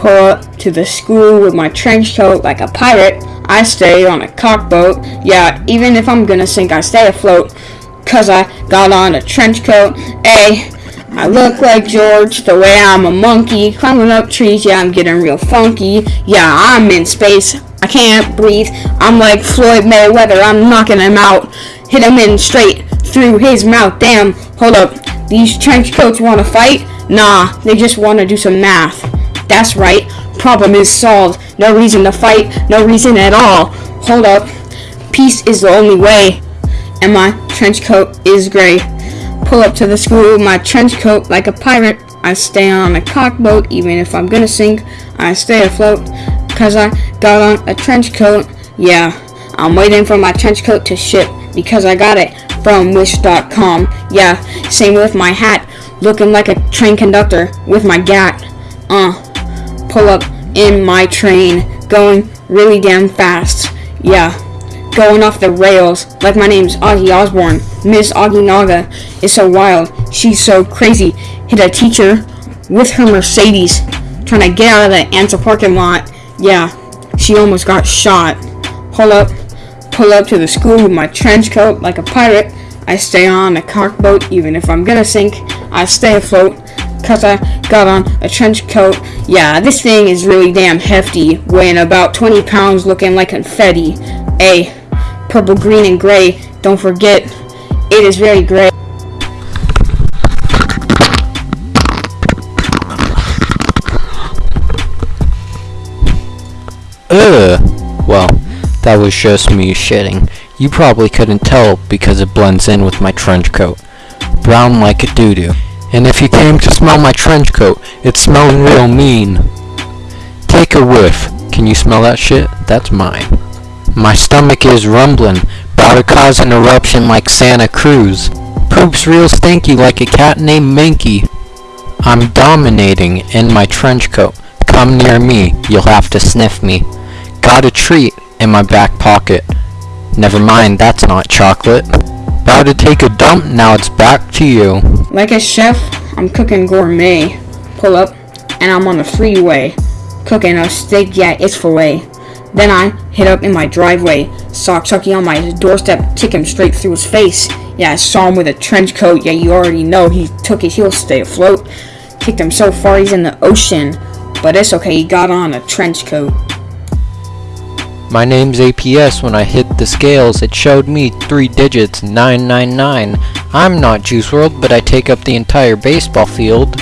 pull up to the school with my trench coat like a pirate. I stay on a cockboat. Yeah, even if I'm gonna sink, I stay afloat. Cause I got on a trench coat. Hey, I look like George the way I'm a monkey. Climbing up trees, yeah, I'm getting real funky. Yeah, I'm in space. I can't breathe. I'm like Floyd Mayweather. I'm knocking him out. Hit him in straight through his mouth. Damn, hold up. These trench coats wanna fight? Nah, they just wanna do some math. That's right. Problem is solved. No reason to fight. No reason at all. Hold up. Peace is the only way. And my trench coat is gray. Pull up to the school with my trench coat like a pirate. I stay on a cockboat even if I'm gonna sink. I stay afloat cause I got on a trench coat. Yeah, I'm waiting for my trench coat to ship because I got it from wish.com. Yeah, same with my hat. Looking like a train conductor with my gat. Uh, pull up in my train, going really damn fast. Yeah, going off the rails, like my name's Augie Osborne. Miss Augie Naga is so wild, she's so crazy. Hit a teacher with her Mercedes, trying to get out of the answer parking lot. Yeah, she almost got shot. Pull up, pull up to the school with my trench coat like a pirate. I stay on a cockboat even if I'm gonna sink. I stay afloat cause I got on a trench coat. Yeah, this thing is really damn hefty, weighing about 20 pounds, looking like confetti. A purple, green, and gray. Don't forget, it is very gray. Ugh. Well, that was just me shitting. You probably couldn't tell because it blends in with my trench coat. Brown like a doo-doo. And if you came to smell my trench coat, it smelled real mean. Take a whiff. Can you smell that shit? That's mine. My stomach is rumbling, about to cause an eruption like Santa Cruz. Poop's real stinky like a cat named Minky. I'm dominating in my trench coat. Come near me, you'll have to sniff me. Got a treat in my back pocket. Never mind, that's not chocolate. About to take a dump, now it's back to you. Like a chef, I'm cooking gourmet. Pull up, and I'm on the freeway. Cooking a steak, yeah, it's filet. Then I hit up in my driveway. Saw Chucky on my doorstep, kick him straight through his face. Yeah, I saw him with a trench coat. Yeah, you already know he took it. He'll stay afloat. Kicked him so far he's in the ocean. But it's okay, he got on a trench coat. My name's APS. When I hit the scales, it showed me three digits 999. I'm not Juice WRLD but I take up the entire baseball field.